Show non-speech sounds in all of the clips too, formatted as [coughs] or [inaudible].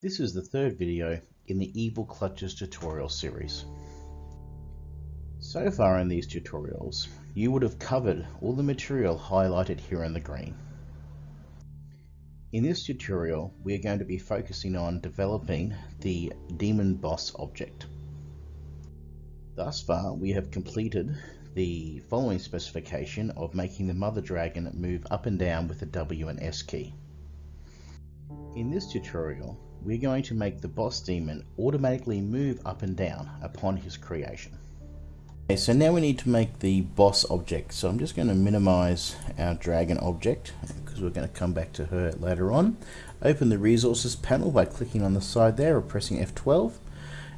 This is the third video in the Evil Clutches tutorial series. So far in these tutorials, you would have covered all the material highlighted here in the green. In this tutorial, we are going to be focusing on developing the Demon Boss object. Thus far, we have completed the following specification of making the Mother Dragon move up and down with the W and S key. In this tutorial, we're going to make the boss demon automatically move up and down upon his creation. Okay, so now we need to make the boss object. So I'm just going to minimize our dragon object because we're going to come back to her later on. Open the resources panel by clicking on the side there or pressing F12.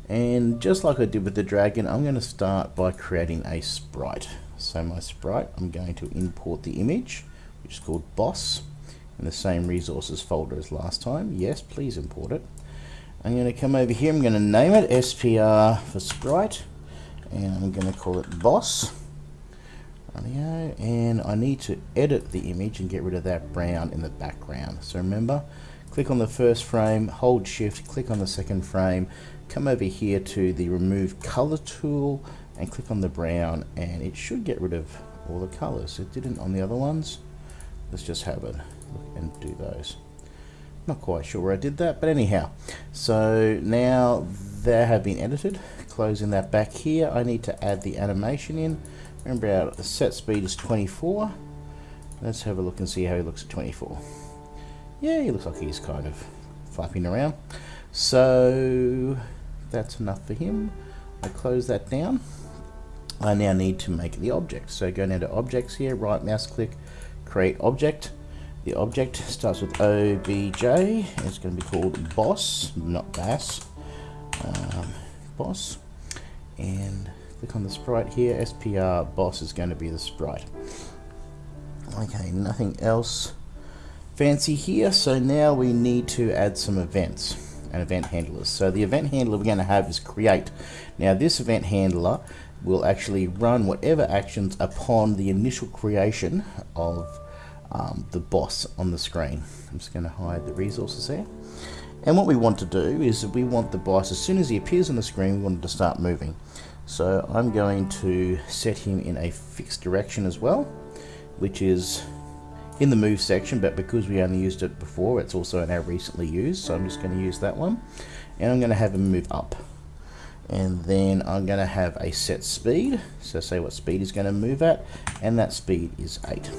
And just like I did with the dragon, I'm going to start by creating a sprite. So my sprite, I'm going to import the image, which is called boss in the same resources folder as last time. Yes, please import it. I'm going to come over here, I'm going to name it SPR for Sprite, and I'm going to call it Boss. And I need to edit the image and get rid of that brown in the background. So remember, click on the first frame, hold shift, click on the second frame, come over here to the remove color tool and click on the brown and it should get rid of all the colors. It didn't on the other ones. Let's just have it and do those. Not quite sure where I did that, but anyhow. So now they have been edited. Closing that back here, I need to add the animation in. Remember our set speed is 24. Let's have a look and see how he looks at 24. Yeah, he looks like he's kind of flapping around. So that's enough for him. I close that down. I now need to make the object. So go down to objects here, right mouse click, create object. The object starts with OBJ. It's going to be called boss, not bass. Um, boss. And click on the sprite here. SPR boss is going to be the sprite. Okay, nothing else fancy here. So now we need to add some events and event handlers. So the event handler we're going to have is create. Now this event handler will actually run whatever actions upon the initial creation of um, the boss on the screen. I'm just going to hide the resources there. And what we want to do is we want the boss, as soon as he appears on the screen, we want him to start moving. So I'm going to set him in a fixed direction as well, which is in the move section, but because we only used it before, it's also now recently used, so I'm just going to use that one. And I'm going to have him move up. And then I'm going to have a set speed, so say what speed he's going to move at, and that speed is 8.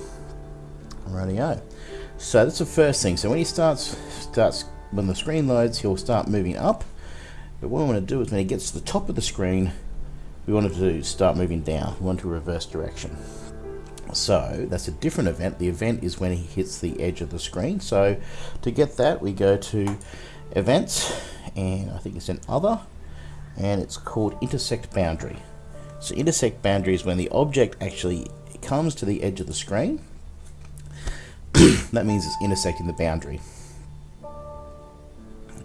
Radio. So that's the first thing. So when he starts, starts when the screen loads, he'll start moving up. But what we want to do is when he gets to the top of the screen, we want to start moving down. We want to reverse direction. So that's a different event. The event is when he hits the edge of the screen. So to get that, we go to events, and I think it's in other, and it's called intersect boundary. So intersect boundary is when the object actually comes to the edge of the screen [coughs] that means it's intersecting the boundary.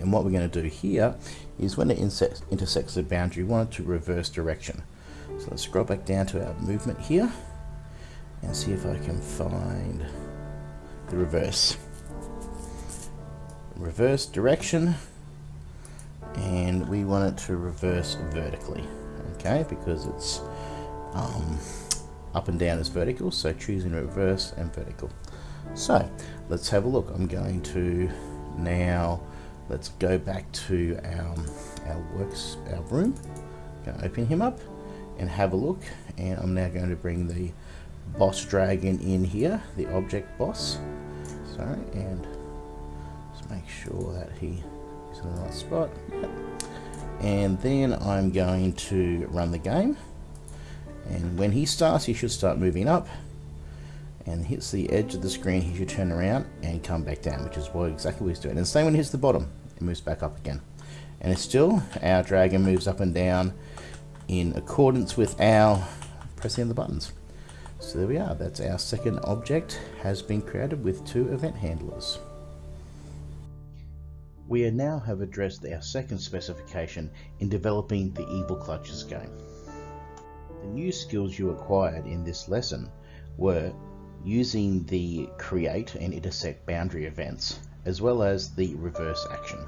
And what we're going to do here is when it intersects the boundary, we want it to reverse direction. So let's scroll back down to our movement here and see if I can find the reverse. Reverse direction we want it to reverse vertically okay because it's um, up and down is vertical so choosing reverse and vertical so let's have a look. I'm going to now, let's go back to our, our works, our room. Going to open him up and have a look. And I'm now going to bring the boss dragon in here, the object boss. Sorry, and just make sure that he is in the right spot. Yep. And then I'm going to run the game. And when he starts, he should start moving up and hits the edge of the screen, he should turn around and come back down, which is what exactly what he's doing. And the same when he hits the bottom, it moves back up again. And it's still, our dragon moves up and down in accordance with our pressing the buttons. So there we are, that's our second object has been created with two event handlers. We now have addressed our second specification in developing the Evil Clutches game. The new skills you acquired in this lesson were using the create and intersect boundary events, as well as the reverse action.